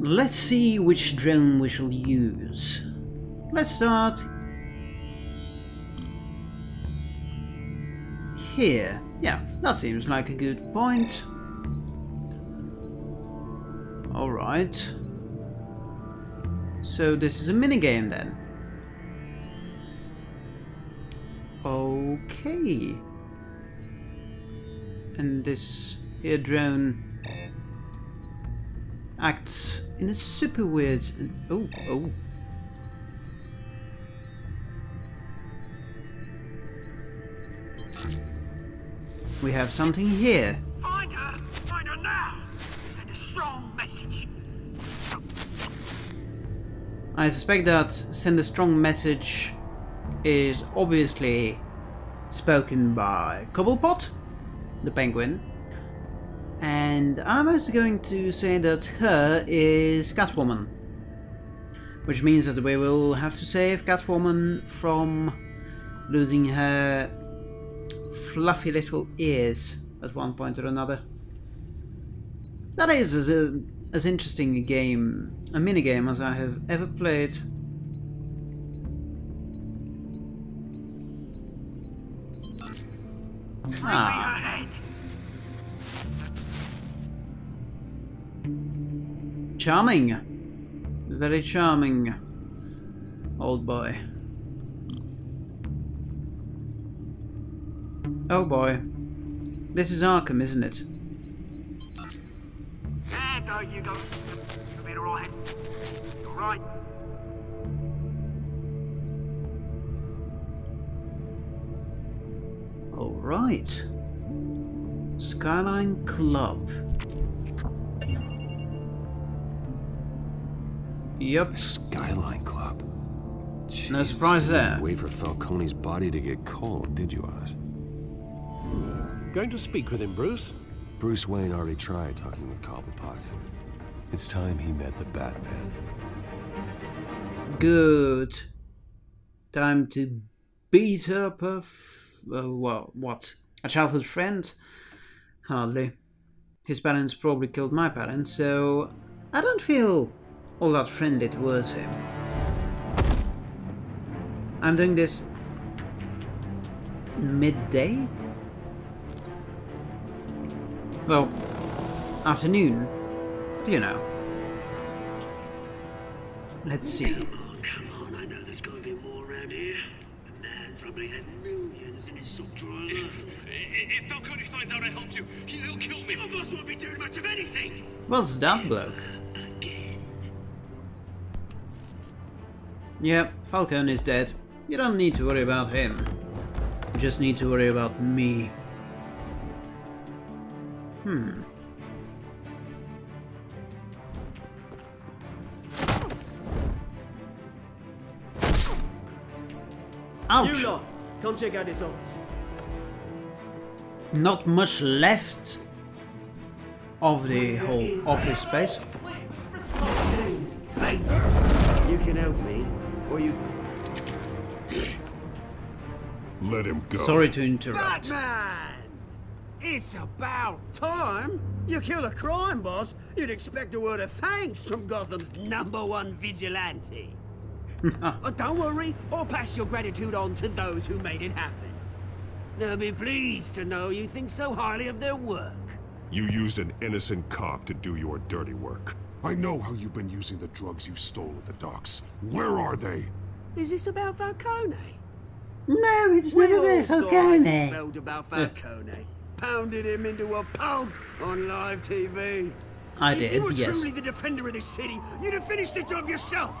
Let's see which drone we shall use. Let's start here. Yeah, that seems like a good point. Alright. So this is a minigame then. Okay. And this here drone acts in a super weird... Oh, oh. We have something here. Find her! Find her now! Send a strong message. I suspect that send a strong message is obviously spoken by Cobblepot, the penguin. And I'm also going to say that her is Catwoman. Which means that we will have to save Catwoman from losing her fluffy little ears at one point or another. That is as, a, as interesting a game, a minigame as I have ever played. Ah. Charming. Very charming. Old boy. Oh boy. This is Arkham, isn't it? Yeah, you go. You'll be alright. Alright. Alright. Skyline Club. Yep. Skyline Club. No surprise there. Wait for Falcone's body to get cold, did you, Oz? Going to speak with him, Bruce? Bruce Wayne already tried talking with Cobblepot. It's time he met the Batman. Good. Time to beat her perf... Uh, well, what? A childhood friend? Hardly. His parents probably killed my parents, so I don't feel all that friendly towards him. I'm doing this midday? Well, afternoon. Do you know? Let's see. Come on, come on. I know there's going to be more around here. The man probably had millions in his sock drawer alone. If Falcone finds out I helped you, he'll kill me. Your boss won't be doing much of anything. What's that bloke? Yep, Falcone is dead. You don't need to worry about him. You just need to worry about me. Hmm. Ouch! You lot, come check out this office. Not much left of the whole office space. You can help me, or you. Let him go. Sorry to interrupt. Batman! It's about time. You kill a crime boss, you'd expect a word of thanks from Gotham's number one vigilante. but don't worry, I'll pass your gratitude on to those who made it happen. They'll be pleased to know you think so highly of their work. You used an innocent cop to do your dirty work. I know how you've been using the drugs you stole at the docks. Where are they? Is this about Falcone? No, it's We not all about saw how you Falcone. felt about Falcone. Pounded him into a pulp on live TV. I If you were yes. truly the defender of this city, you'd have finished the job yourself.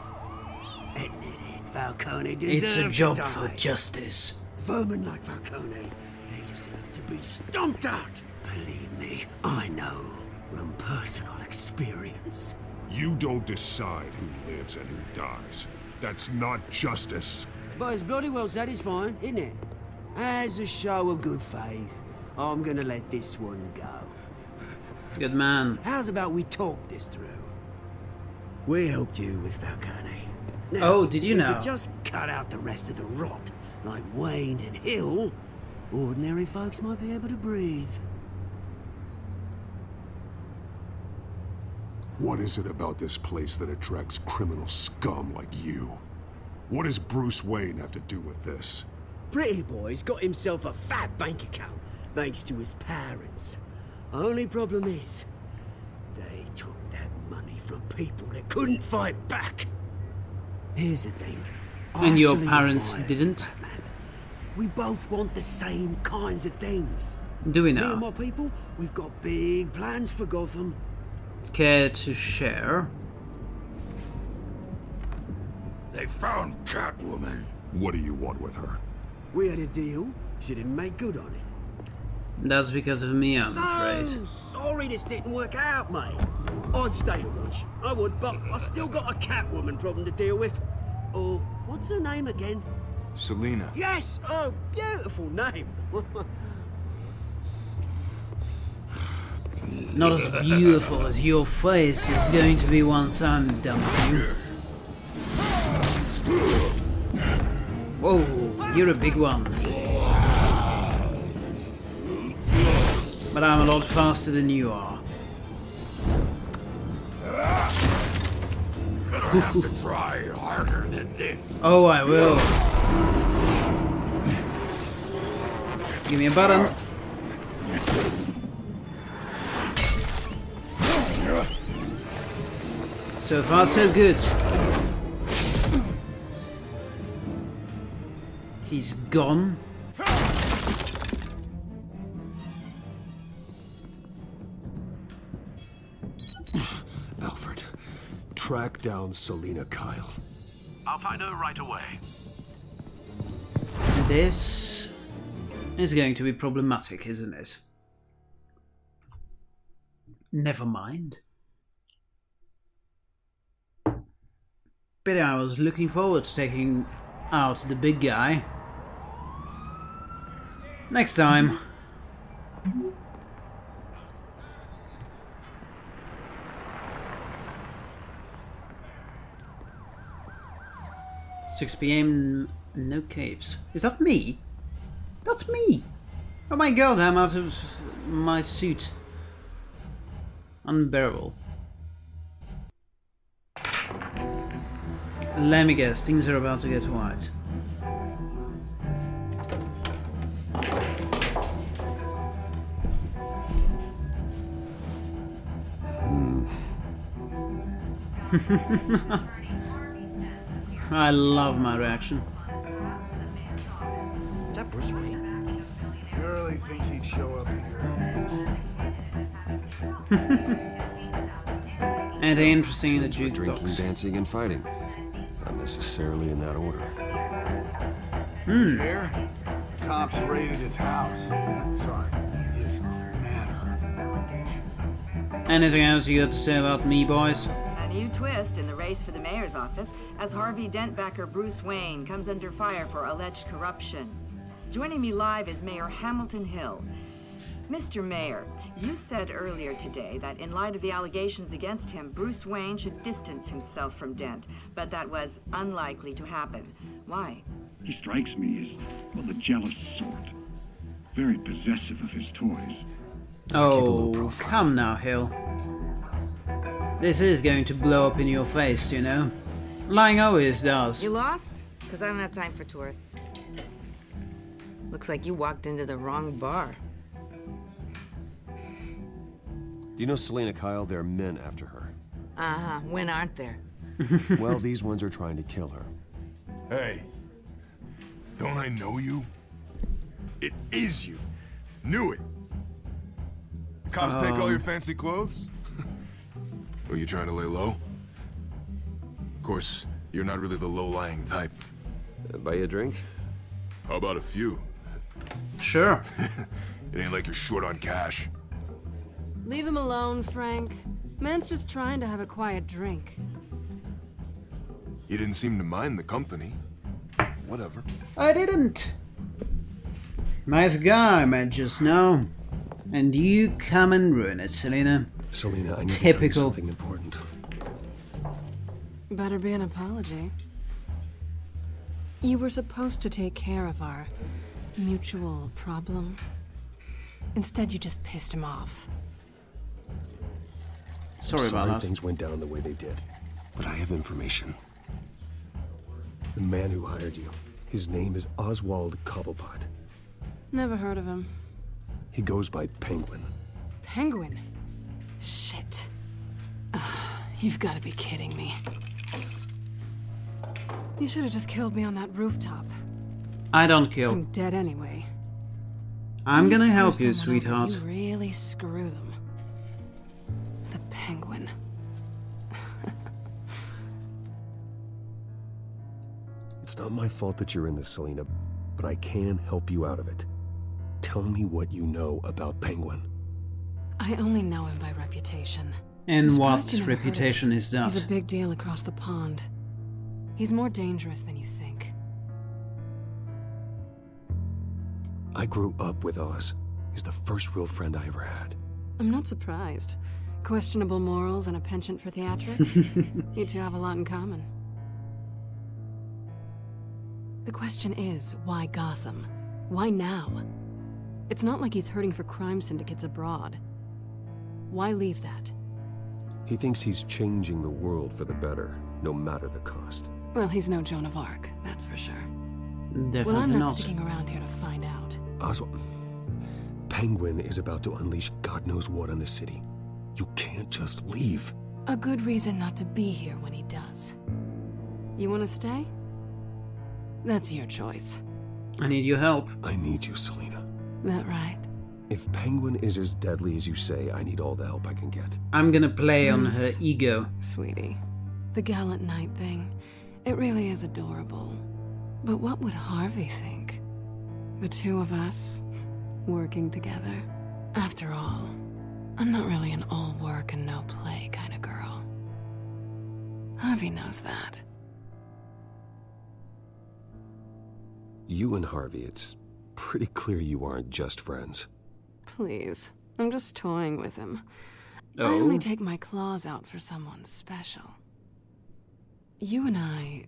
Admit it, Falcone deserved It's a job for justice. Vermin like Falcone, they deserve to be stomped out. Believe me, I know from personal experience. You don't decide who lives and who dies. That's not justice. But it's bloody well satisfying, isn't it? As a show of good faith, I'm gonna let this one go. Good man. How's about we talk this through? We helped you with Falcone. Now, Oh, did you if know? just cut out the rest of the rot, like Wayne and Hill, ordinary folks might be able to breathe. What is it about this place that attracts criminal scum like you? What does Bruce Wayne have to do with this? Pretty boy's got himself a fat bank account thanks to his parents. Only problem is, they took that money from people that couldn't fight back. Here's the thing. I And your parents didn't? Batman. We both want the same kinds of things. Do we Me and now? my people, we've got big plans for Gotham. Care to share? They found Catwoman. What do you want with her? We had a deal. She didn't make good on it. That's because of me, I'm So afraid. sorry this didn't work out, mate. I'd stay to watch. I would, but I still got a Catwoman problem to deal with. Oh, what's her name again? Selina. Yes! Oh, beautiful name. Not as beautiful as your face is going to be once I'm done with you. Whoa, you're a big one. But I'm a lot faster than you are. Try harder than this. Oh, I will. Give me a button. So far, so good. He's gone. Alfred, track down Selina Kyle. I'll find her right away. This is going to be problematic, isn't it? Never mind. But I was looking forward to taking out the big guy. Next time. Six PM, no capes. Is that me? That's me! Oh my god, I'm out of my suit. Unbearable. Let me guess, things are about to get white. Hmm. I love my reaction. Is that Bruce Wayne? You really think he'd show up here? And interesting in the For drinking, dancing, and fighting. Not necessarily in that order. Here? Cops raided his house. Sorry, his manor. Anything else you got to say about me, boys? A new twist in the race for the mayor's office as Harvey Dent backer Bruce Wayne comes under fire for alleged corruption. Joining me live is Mayor Hamilton Hill. Mr. Mayor, you said earlier today that in light of the allegations against him, Bruce Wayne should distance himself from Dent, but that was unlikely to happen. Why? He strikes me as, well, the jealous sort. Very possessive of his toys. Oh, come now, Hill. This is going to blow up in your face, you know. Lying always does. You lost? Because I don't have time for tourists. Looks like you walked into the wrong bar. Do you know Selina Kyle? There are men after her. Uh-huh. When aren't there? well, these ones are trying to kill her. Hey, don't I know you? It is you. Knew it. Cops take all your fancy clothes? Are you trying to lay low? Of course, you're not really the low-lying type. Uh, buy you a drink? How about a few? Sure. It ain't like you're short on cash. Leave him alone, Frank. Man's just trying to have a quiet drink. You didn't seem to mind the company. Whatever. I didn't. Nice guy, man, just now. And you come and ruin it, Selina. Selina, I need to Typical. tell you something important. Better be an apology. You were supposed to take care of our mutual problem. Instead, you just pissed him off. Sorry I'm about sorry that. things went down the way they did, but I have information. The man who hired you, his name is Oswald Cobblepot. Never heard of him. He goes by Penguin. Penguin? Shit. Ugh, you've got to be kidding me. You should have just killed me on that rooftop. I don't kill. I'm dead anyway. I'm You gonna help you, someone over, sweetheart. You really screw them. Not my fault that you're in this, Selina, but I can help you out of it. Tell me what you know about Penguin. I only know him by reputation. And I'm what surprised you never heard of reputation is that? He's a big deal across the pond. He's more dangerous than you think. I grew up with Oz. He's the first real friend I ever had. I'm not surprised. Questionable morals and a penchant for theatrics? you two have a lot in common. The question is, why Gotham? Why now? It's not like he's hurting for crime syndicates abroad. Why leave that? He thinks he's changing the world for the better, no matter the cost. Well, he's no Joan of Arc, that's for sure. Definitely well, I'm not, not. sticking around here to find out. Oswald, Penguin is about to unleash God knows what on the city. You can't just leave. A good reason not to be here when he does. You want to stay? That's your choice. I need your help. I need you, Selina. That right? If Penguin is as deadly as you say, I need all the help I can get. I'm gonna play on her ego. Sweetie, the gallant knight thing, it really is adorable. But what would Harvey think? The two of us, working together? After all, I'm not really an all work and no play kind of girl. Harvey knows that. You and Harvey, it's pretty clear you aren't just friends. Please, I'm just toying with him. I Oh? only take my claws out for someone special. You and I.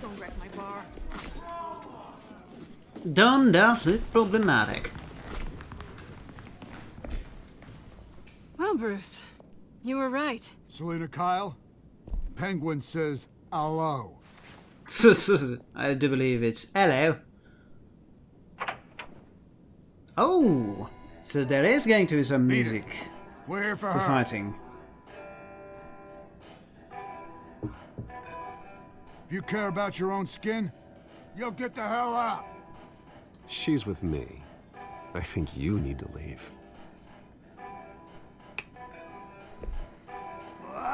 Don't wreck. Don't that look problematic? Well, Bruce, you were right. Selina Kyle, Penguin says hello. I do believe it's hello. Oh, so there is going to be some music We're for for fighting. If you care about your own skin, you'll get the hell out. She's with me. I think you need to leave.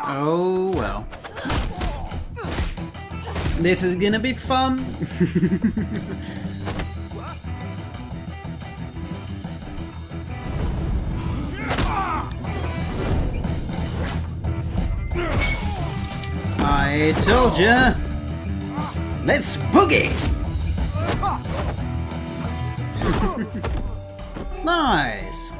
Oh well. This is gonna be fun. I told ya. Let's boogie. nice.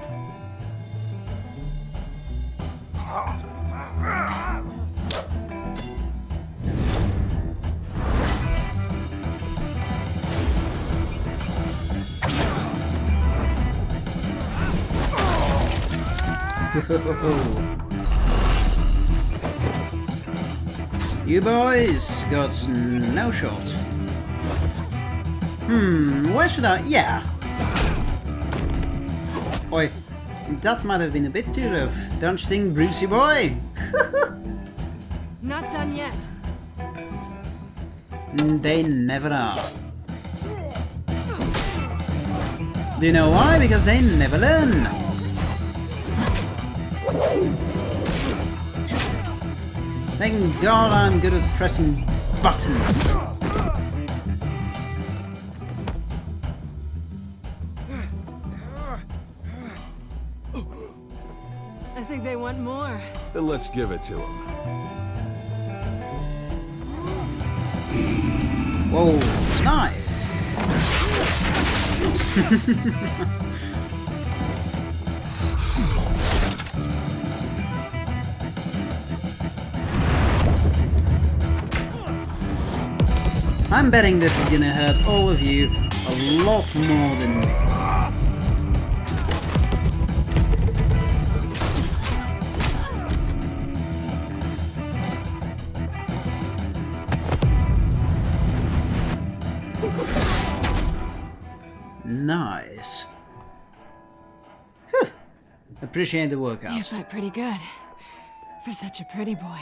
you boys got no shot. Hmm, where should I? Yeah. Oi, that might have been a bit too rough, don't you think, Brucey boy? Not done yet. They never are. Do you know why? Because they never learn. Thank God I'm good at pressing buttons. I think they want more. Then let's give it to them. Whoa, nice. I'm betting this is gonna hurt all of you a lot more than me. Nice. Whew. Appreciate the workout. You fight pretty good. For such a pretty boy.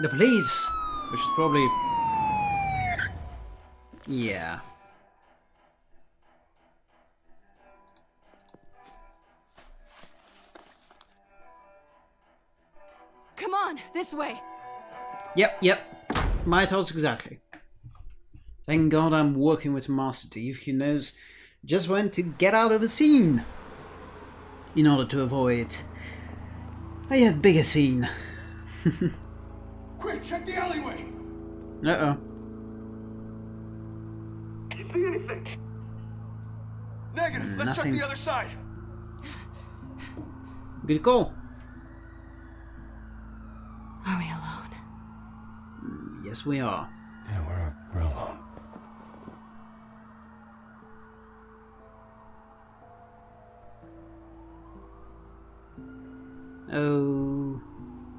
The police! Which is probably... Yeah. Come on, this way. Yep, yep. My thoughts exactly. Thank God I'm working with Master Thief who knows just when to get out of a scene. In order to avoid a yet bigger scene. Quick, check the alleyway. Uh-oh. Negative. Let's check the other side. Good call. Are we alone? Yes, we are. Yeah, we're, we're alone. Oh...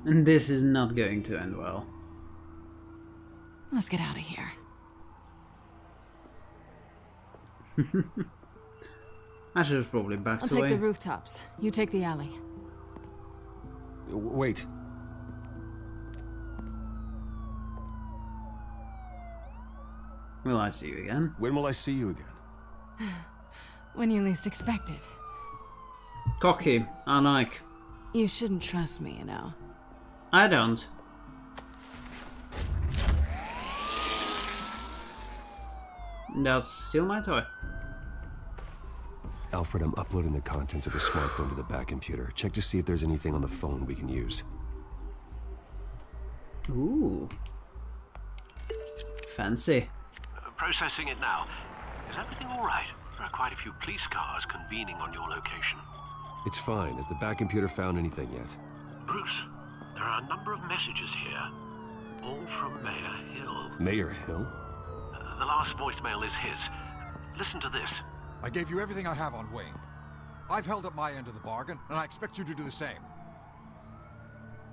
And this is not going to end well. Let's get out of here. I should have probably backed I'll take the eh? rooftops. You take the alley. Wait. Will I see you again? When will I see you again? When you least expect it. Cocky, I like. You shouldn't trust me, you know. I don't. That's still my toy. Alfred, I'm uploading the contents of the smartphone to the Batcomputer. Check to see if there's anything on the phone we can use. Ooh. Fancy. Processing it now. Is everything all right? There are quite a few police cars convening on your location. It's fine. Has the Batcomputer found anything yet? Bruce, there are a number of messages here, all from Mayor Hill. Mayor Hill? Uh, the last voicemail is his. Listen to this. I gave you everything I have on Wayne. I've held up my end of the bargain, and I expect you to do the same.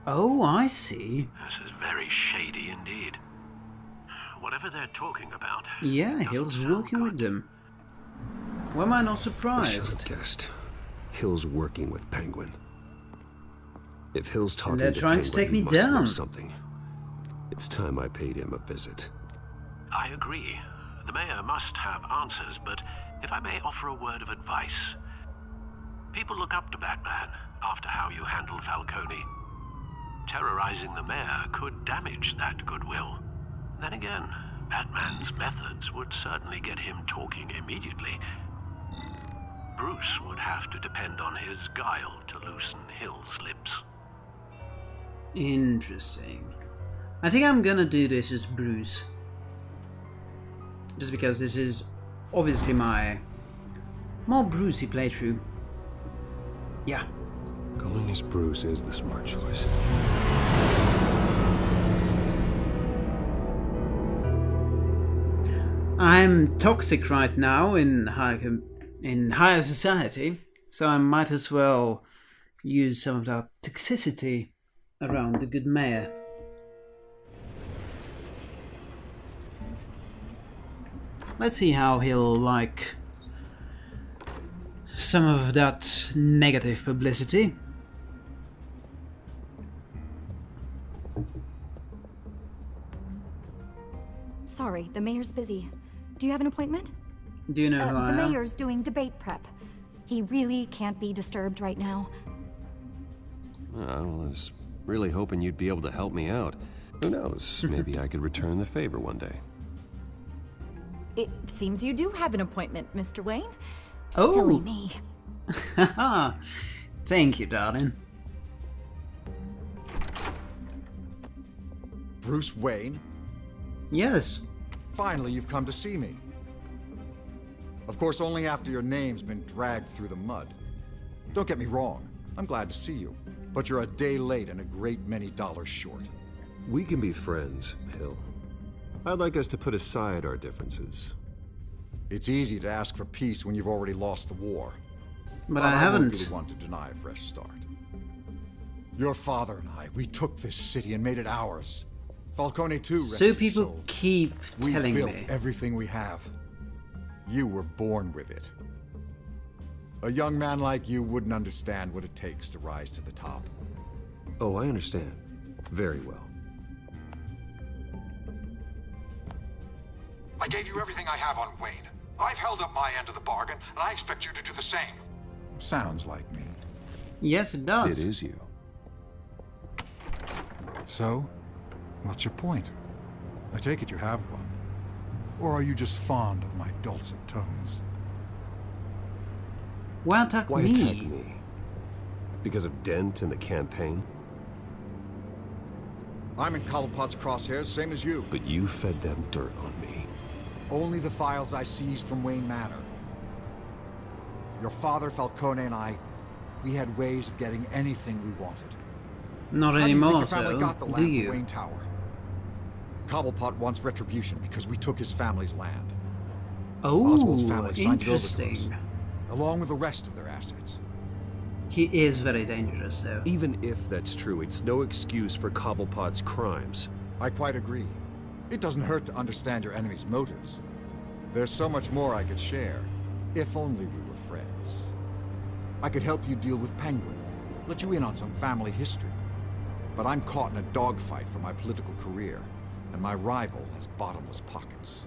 Oh, I see. This is very shady indeed. Whatever they're talking about. Yeah, Hill's working with them. Why am I not I should surprised? have guessed. Hill's working with Penguin. If Hill's talking they're to trying to Penguin, take me must know down. something. It's time I paid him a visit. I agree. The mayor must have answers, but if I may offer a word of advice. People look up to Batman after how you handled Falcone. Terrorizing the mayor could damage that goodwill. Then again, Batman's methods would certainly get him talking immediately. Bruce would have to depend on his guile to loosen Hill's lips. Interesting. I think I'm gonna do this as Bruce. Just because this is obviously my more Brucey playthrough. Yeah. Going as Bruce is the smart choice. I'm toxic right now in high com- in higher society, so I might as well use some of that toxicity around the good mayor. Let's see how he'll like some of that negative publicity. Sorry, the mayor's busy. Do you have an appointment? Do you know who Uh, I the am? mayor's doing debate prep. He really can't be disturbed right now. Oh, I was really hoping you'd be able to help me out. Who knows? Maybe I could return the favor one day. It seems you do have an appointment, Mr. Wayne. Oh. Silly me. Haha. Thank you, darling. Bruce Wayne? Yes. Finally, you've come to see me. Of course, only after your name's been dragged through the mud. Don't get me wrong, I'm glad to see you. But you're a day late and a great many dollars short. We can be friends, Hill. I'd like us to put aside our differences. It's easy to ask for peace when you've already lost the war. But I won't haven't. really want to deny a fresh start. Your father and I, we took this city and made it ours. Falcone too. So his people soul. keep we telling built me. everything we have. You were born with it. A young man like you wouldn't understand what it takes to rise to the top. Oh, I understand. Very well. I gave you everything I have on Wayne. I've held up my end of the bargain, and I expect you to do the same. Sounds like me. Yes, it does. It is you. So, what's your point? I take it you have one. Or are you just fond of my dulcet tones? Why attack Why me? attack me? Because of Dent and the campaign? I'm in Cobblepot's crosshairs, same as you. But you fed them dirt on me. Only the files I seized from Wayne Manor. Your father, Falcone, and I, we had ways of getting anything we wanted. Not How do you think anymore, your family so got the do land you? for Wayne Tower? Cobblepot wants retribution because we took his family's land. Oswald's Oh, family signed it over to us, interesting. along with the rest of their assets. He is very dangerous, though. Even if that's true, it's no excuse for Cobblepot's crimes. I quite agree. It doesn't hurt to understand your enemy's motives. There's so much more I could share, if only we were friends. I could help you deal with Penguin, let you in on some family history. But I'm caught in a dogfight for my political career, and my rival has bottomless pockets.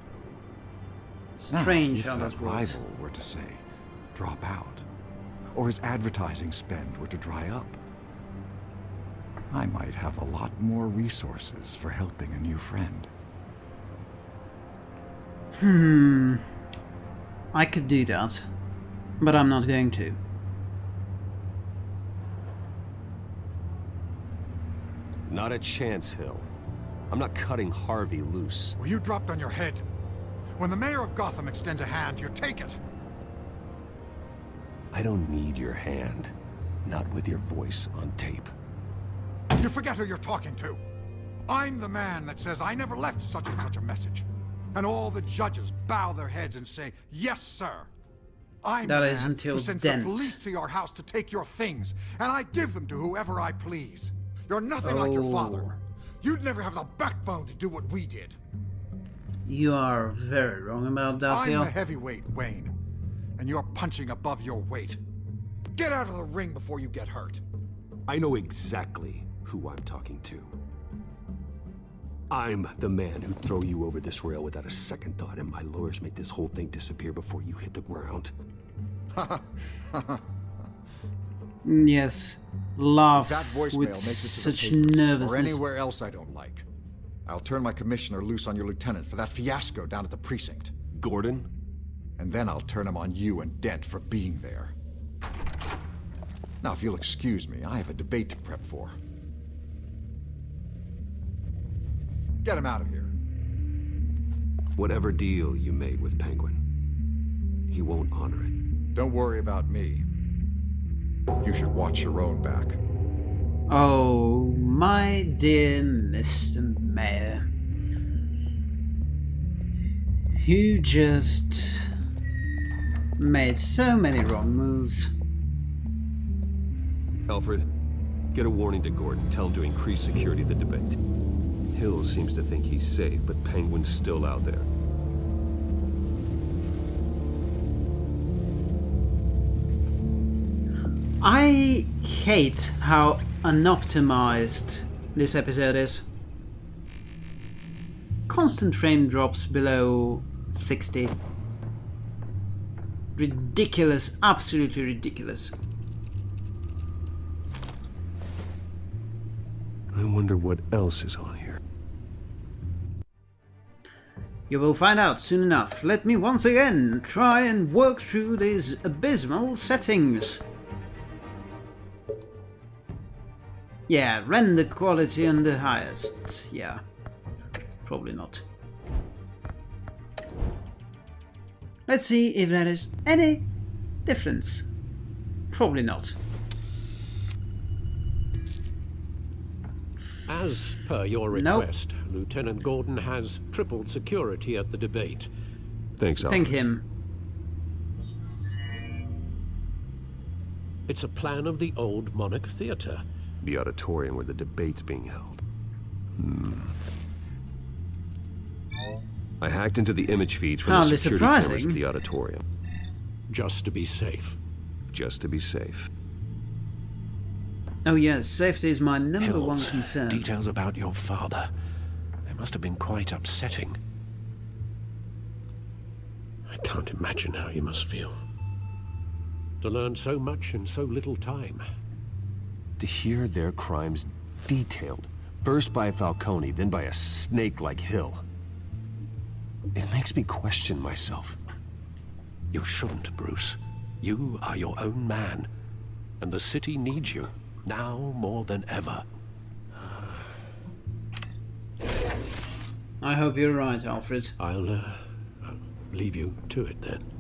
Strange now, how if that that rival were to say, drop out, or his advertising spend were to dry up, I might have a lot more resources for helping a new friend. Hmm. I could do that, but I'm not going to. Not a chance, Hill. I'm not cutting Harvey loose. Well, you dropped on your head. When the mayor of Gotham extends a hand, you take it. I don't need your hand. Not with your voice on tape. You forget who you're talking to. I'm the man that says I never left such and such a message. And all the judges bow their heads and say, yes, sir. I'm That the is man until who sends Dent. the police to your house to take your things, and I give them to whoever I please. You're nothing like your Oh. father. You'd never have the backbone to do what we did. You are very wrong about that, I'm Hill. the heavyweight, Wayne. And you're punching above your weight. Get out of the ring before you get hurt. I know exactly who I'm talking to. I'm the man who'd throw you over this rail without a second thought, and my lawyers make this whole thing disappear before you hit the ground. Yes. Laugh That voicemail with makes the such papers, nervousness. or anywhere else I don't like. I'll turn my commissioner loose on your lieutenant for that fiasco down at the precinct. Gordon? And then I'll turn him on you and Dent for being there. Now, if you'll excuse me, I have a debate to prep for. Get him out of here. Whatever deal you made with Penguin, he won't honor it. Don't worry about me. You should watch your own back. Oh, my dear Mr. Mayor. You just made so many wrong moves. Alfred, get a warning to Gordon. Tell him to increase security of the debate. Hill seems to think he's safe, but Penguin's still out there. I hate how unoptimized this episode is. Constant frame drops below 60. Ridiculous, absolutely ridiculous. I wonder what else is on You will find out soon enough. Let me once again try and work through these abysmal settings. Yeah, render quality on the highest. Yeah, probably not. Let's see if there is any difference. Probably not. As per your Nope. Lieutenant Gordon has tripled security at the debate. Thanks, Alfred. Thank him. It's a plan of the old Monarch Theater. The auditorium where the debate's being held. Hmm. I hacked into the image feeds from Hardly the security surprising. cameras at the auditorium. Just to be safe. Just to be safe. Oh yes, safety is my number Hills. one concern. Details about your father. Must have been quite upsetting. I can't imagine how you must feel. To learn so much in so little time. To hear their crimes detailed, first by Falcone, then by a snake like Hill. It makes me question myself. You shouldn't, Bruce. You are your own man. And the city needs you, now more than ever. I hope you're right, Alfred. I'll, uh, I'll leave you to it then.